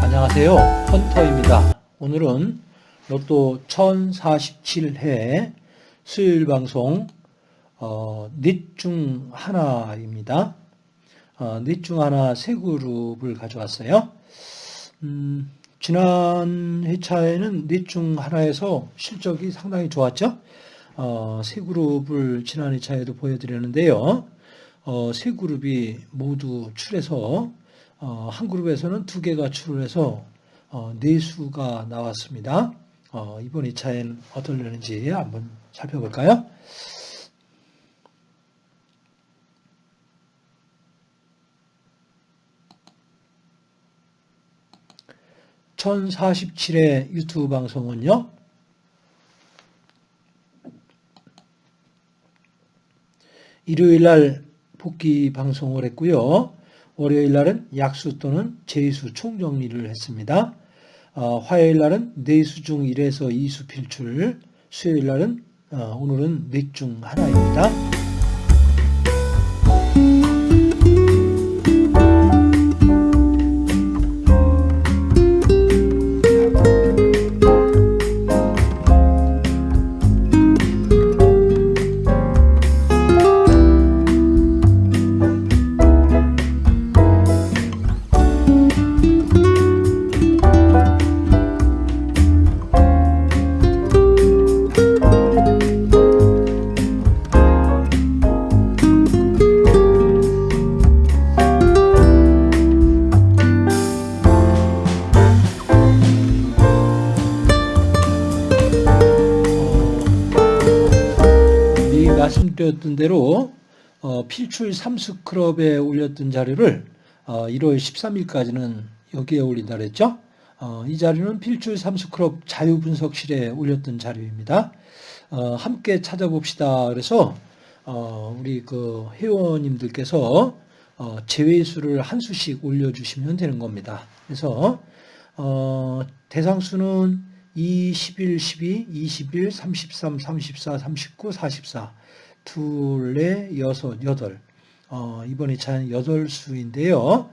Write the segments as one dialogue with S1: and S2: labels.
S1: 안녕하세요. 헌터입니다. 오늘은 로또 1047회 수요일 방송 어, 넷중 하나입니다. 어, 넷중 하나 세 그룹을 가져왔어요. 음, 지난 회차에는 넷 중 하나에서 실적이 상당히 좋았죠 어, 세 그룹을 지난 회차에도 보여드렸는데요 어, 세 그룹이 모두 출해서 어, 한 그룹에서는 두 개가 출해서 어, 네 수가 나왔습니다. 어, 이번 2차에는 어떨려는지 한번 살펴볼까요? (1047회) 유튜브 방송은요 일요일 날 복귀 방송을 했고요. 월요일 날은 약수 또는 제수 총정리를 했습니다. 어, 화요일 날은 네수 중 1에서 2수 필출, 수요일 날은 어, 오늘은 넷중 하나입니다. 말씀드렸던 대로 어, 필출 3수 클럽에 올렸던 자료를 어, 1월 13일까지는 여기에 올린다 그랬죠. 어, 이 자료는 필출 3수 클럽 자유분석실에 올렸던 자료입니다. 어, 함께 찾아봅시다. 그래서 어, 우리 그 회원님들께서 어, 제외수를 한 수씩 올려주시면 되는 겁니다. 그래서 어, 대상수는 2, 11, 12, 21, 33, 34, 39, 44, 둘, 넷, 여섯, 여덟. 어, 이번 2차는 여덟 수인데요.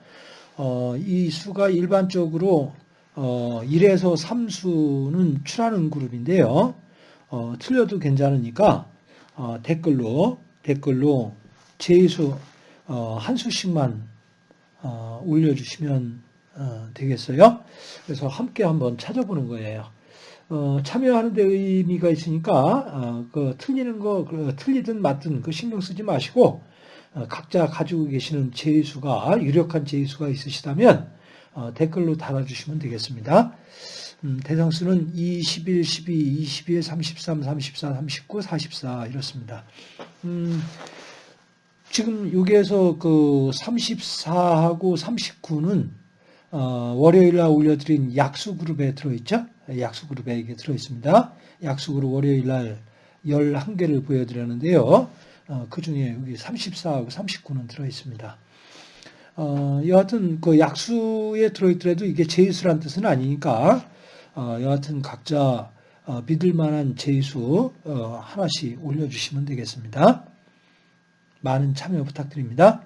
S1: 어, 이 수가 일반적으로 어, 1에서 3수는 출하는 그룹인데요. 어, 틀려도 괜찮으니까 어, 댓글로 댓글로 제수 어, 한 수씩만 어, 올려주시면 어, 되겠어요. 그래서 함께 한번 찾아보는 거예요. 어, 참여하는 데 의미가 있으니까 어, 그 틀리는 거 그, 틀리든 맞든 그 신경 쓰지 마시고 어, 각자 가지고 계시는 제수가 유력한 제수가 있으시다면 어, 댓글로 달아주시면 되겠습니다. 음, 대상수는 21, 12, 21, 33, 34, 39, 44 이렇습니다. 음, 지금 여기에서 그 34하고 39는 어, 월요일 날 올려드린 약수 그룹에 들어있죠? 약수 그룹에 이게 들어있습니다. 약수 그룹 월요일 날 11개를 보여드렸는데요. 어, 그 중에 여기 34하고 39는 들어있습니다. 어, 여하튼 그 약수에 들어있더라도 이게 제수란 뜻은 아니니까 어, 여하튼 각자 어, 믿을 만한 제수 어, 하나씩 올려주시면 되겠습니다. 많은 참여 부탁드립니다.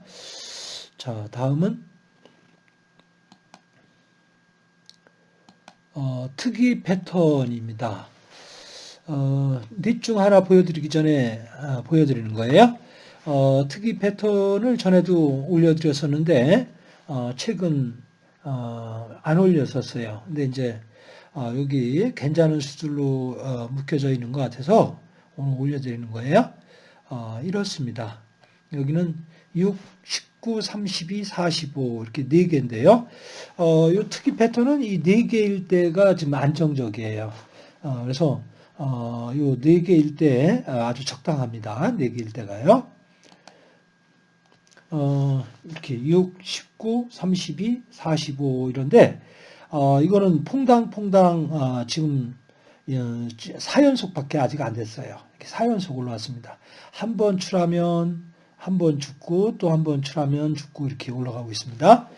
S1: 자, 다음은 어, 특이 패턴입니다. 어, 넷중 하나 보여드리기 전에 아, 보여드리는 거예요. 어, 특이 패턴을 전에도 올려드렸었는데 어, 최근 어, 안 올렸었어요. 근데 이제 어, 여기 괜찮은 수들로 어, 묶여져 있는 것 같아서 오늘 올려드리는 거예요. 어, 이렇습니다. 여기는 6, 19, 32, 45 이렇게 네 개인데요. 어, 이 특이 패턴은 이네 개일 때가 지금 안정적이에요. 어, 그래서 어, 요네 개일 때 아주 적당합니다. 네 개일 때가요. 어, 이렇게 6, 19, 32, 45 이런데 어, 이거는 퐁당퐁당 어, 지금 4연속밖에 어, 아직 안 됐어요. 이렇게 4연속 올라왔습니다. 한 번 출하면 한 번 죽고 또 한번 출하면 죽고 이렇게 올라가고 있습니다.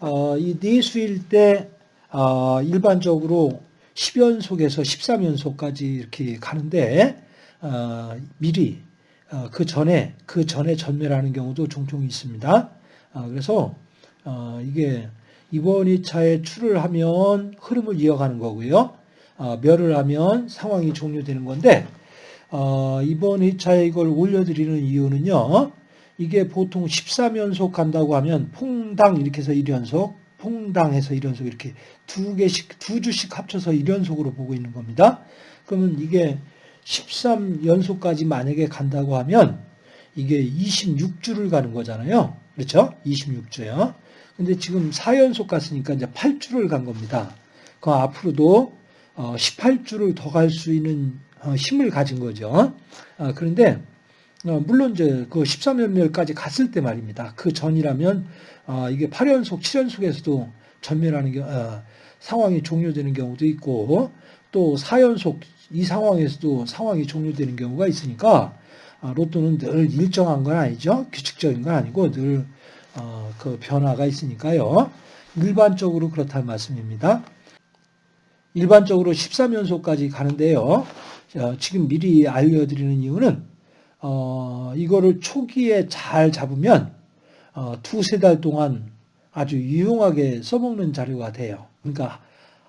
S1: 어, 이 네수일 때 어, 일반적으로 10연속에서 13연속까지 이렇게 가는데 어, 미리 어, 그 전에 그 전에 전멸하는 경우도 종종 있습니다. 어, 그래서 어, 이게 이번 2차에 출을 하면 흐름을 이어가는 거고요. 어, 멸을 하면 상황이 종료되는 건데 어, 이번 2차에 이걸 올려드리는 이유는요. 이게 보통 13연속 간다고 하면 퐁당 이렇게 해서 1연속, 퐁당해서 1연속 이렇게 두 개씩, 두 주씩 합쳐서 1연속으로 보고 있는 겁니다. 그러면 이게 13연속까지 만약에 간다고 하면 이게 26주를 가는 거잖아요. 그렇죠? 26주요. 근데 지금 4연속 갔으니까 이제 8주를 간 겁니다. 그 앞으로도 18주를 어, 더갈 수 있는 어, 힘을 가진 거죠. 어, 그런데 물론 이제 그 13연멸까지 갔을 때 말입니다. 그 전이라면 이게 8연속, 7연속에서도 전멸하는 상황이 종료되는 경우도 있고 또 4연속 이 상황에서도 상황이 종료되는 경우가 있으니까 로또는 늘 일정한 건 아니죠. 규칙적인 건 아니고 늘 어, 그 변화가 있으니까요. 일반적으로 그렇다는 말씀입니다. 일반적으로 13연속까지 가는데요. 지금 미리 알려드리는 이유는 어, 이거를 초기에 잘 잡으면 어, 두세 달 동안 아주 유용하게 써먹는 자료가 돼요. 그러니까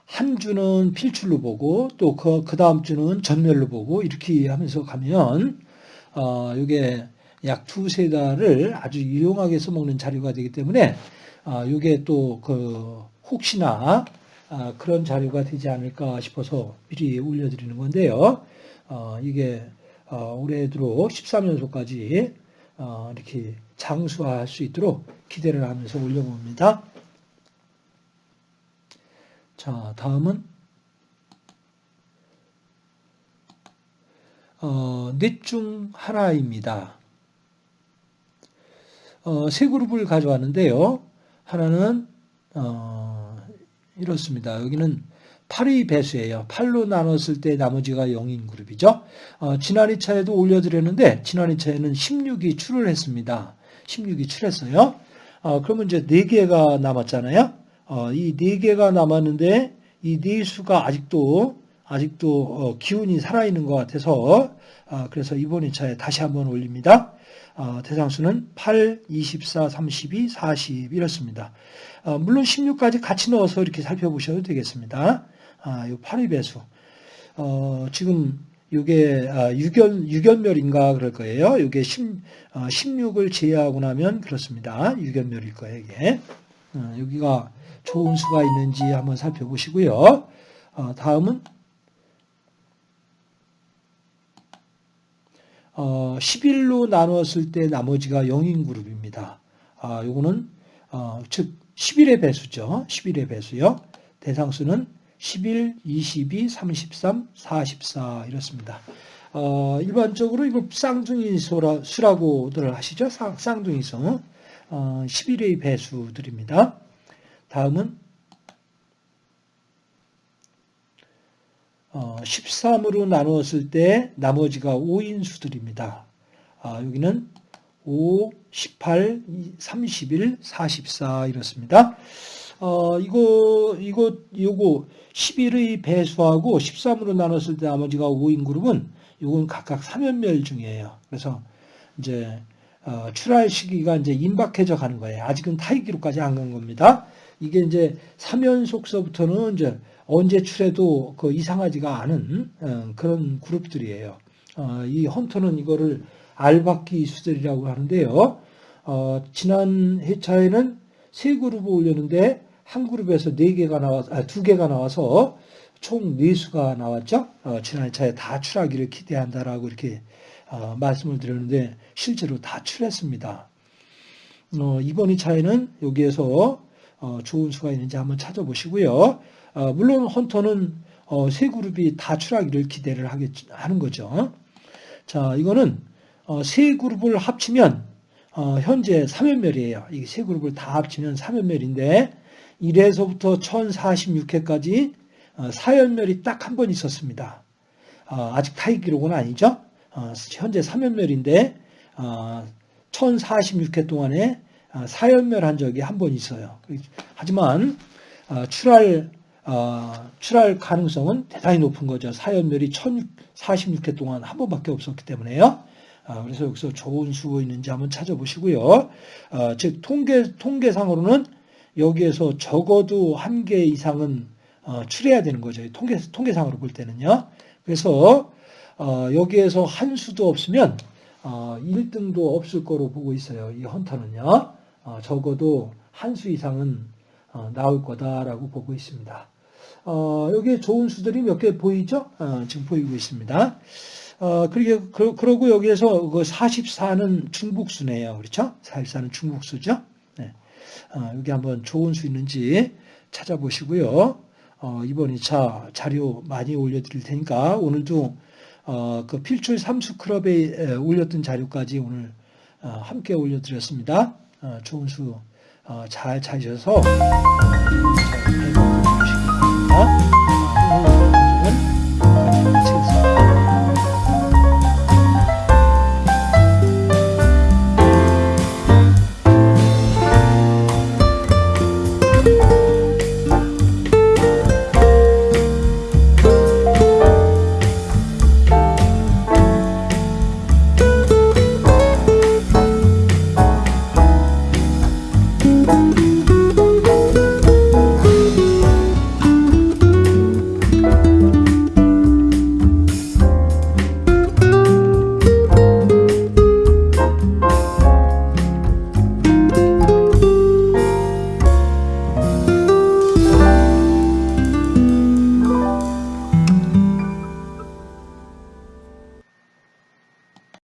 S1: 한 주는 필출로 보고 또그 그 다음 주는 전멸로 보고 이렇게 하면서 가면 어, 이게 약 두세 달을 아주 유용하게 써먹는 자료가 되기 때문에 아, 이게 또 그 혹시나 아, 그런 자료가 되지 않을까 싶어서 미리 올려드리는 건데요. 어, 이게 어, 올해 들어 13연속까지 어, 이렇게 장수할 수 있도록 기대를 하면서 올려봅니다. 자, 다음은 어, 넷중 하나입니다. 어, 세 그룹을 가져왔는데요. 하나는 어, 이렇습니다. 여기는 8의 배수예요. 8로 나눴을 때 나머지가 0인 그룹이죠. 어, 지난 2차에도 올려드렸는데 지난 2차에는 16이 출을 했습니다. 16이 출했어요. 어, 그러면 이제 4개가 남았잖아요. 어, 이 4개가 남았는데 이네 수가 아직도 아직도 어, 기운이 살아있는 것 같아서 어, 그래서 이번 2차에 다시 한번 올립니다. 어, 대상수는 8, 24, 32, 40 이렇습니다. 어, 물론 16까지 같이 넣어서 이렇게 살펴보셔도 되겠습니다. 아, 요 8의 배수. 어, 지금 이게 아, 유견, 유견멸인가 그럴 거예요. 이게 10, 16을 제외하고 나면 그렇습니다. 유견멸일 거예요, 이게. 여기가 좋은 수가 있는지 한번 살펴보시고요. 다음은 어, 11로 나누었을 때 나머지가 0인 그룹입니다. 아, 요거는 어, 즉 11의 배수죠. 11의 배수요. 대상수는 11, 22, 33, 44 이렇습니다. 어, 일반적으로 이거 쌍둥이 수라고들 하시죠. 쌍둥이수. 어, 11의 배수들입니다. 다음은 13으로 어, 나누었을 때 나머지가 5인 수들입니다. 아, 여기는 5, 18, 31, 44 이렇습니다. 어, 이거, 이거, 요거 11의 배수하고 13으로 나눴을 때 나머지가 5인 그룹은 요건 각각 3연멸 중이에요. 그래서 이제 어, 출할 시기가 이제 임박해져 가는 거예요. 아직은 타이기로까지 안 간 겁니다. 이게 이제 3연속서부터는 이제 언제 출해도 그 이상하지가 않은 어, 그런 그룹들이에요. 어, 이 헌터는 이거를 알바끼 수들이라고 하는데요. 어, 지난 회차에는 세 그룹을 올렸는데 한 그룹에서 네 개가 나와 아, 두 개가 나와서 총네 수가 나왔죠. 지난 회차에 다 출하기를 기대한다라고 이렇게 말씀을 드렸는데 실제로 다 출했습니다. 이번 회차에는 여기에서 좋은 수가 있는지 한번 찾아보시고요. 어, 물론 헌터는 어, 세 그룹이 다 출하기를 기대를 하겠, 하는 거죠. 자, 이거는 어, 세 그룹을 합치면 현재 3연멸이에요. 이 세 그룹을 다 합치면 3연멸인데 1회서부터 1046회까지 4연멸이 딱 한 번 있었습니다. 아직 타이 기록은 아니죠. 현재 3연멸인데 1046회 동안에 4연멸한 적이 한 번 있어요. 하지만 출할 어, 출할 가능성은 대단히 높은 거죠. 사연멸이 1046회 동안 한 번밖에 없었기 때문에요. 아, 그래서 여기서 좋은 수 있는지 한번 찾아보시고요. 어, 즉 통계 통계상으로는 여기에서 적어도 한 개 이상은 어, 출해야 되는 거죠. 통계 통계상으로 볼 때는요. 그래서 어, 여기에서 한 수도 없으면 어, 1등도 없을 거로 보고 있어요. 이 헌터는요. 어, 적어도 한 수 이상은 어, 나올 거다라고 보고 있습니다. 어, 여기에 좋은 수들이 몇 개 보이죠? 어, 지금 보이고 있습니다. 어, 그리고, 그, 그러고 여기에서 그 44는 중복수네요. 그렇죠? 44는 중복수죠? 네. 어, 여기 한번 좋은 수 있는지 찾아보시고요. 어, 이번 2차 자료 많이 올려드릴 테니까 오늘도 어, 그 필출 삼수 클럽에 올렸던 자료까지 오늘 어, 함께 올려드렸습니다. 어, 좋은 수 어, 잘 찾으셔서 어, 잘 배워보시기 바랍니다.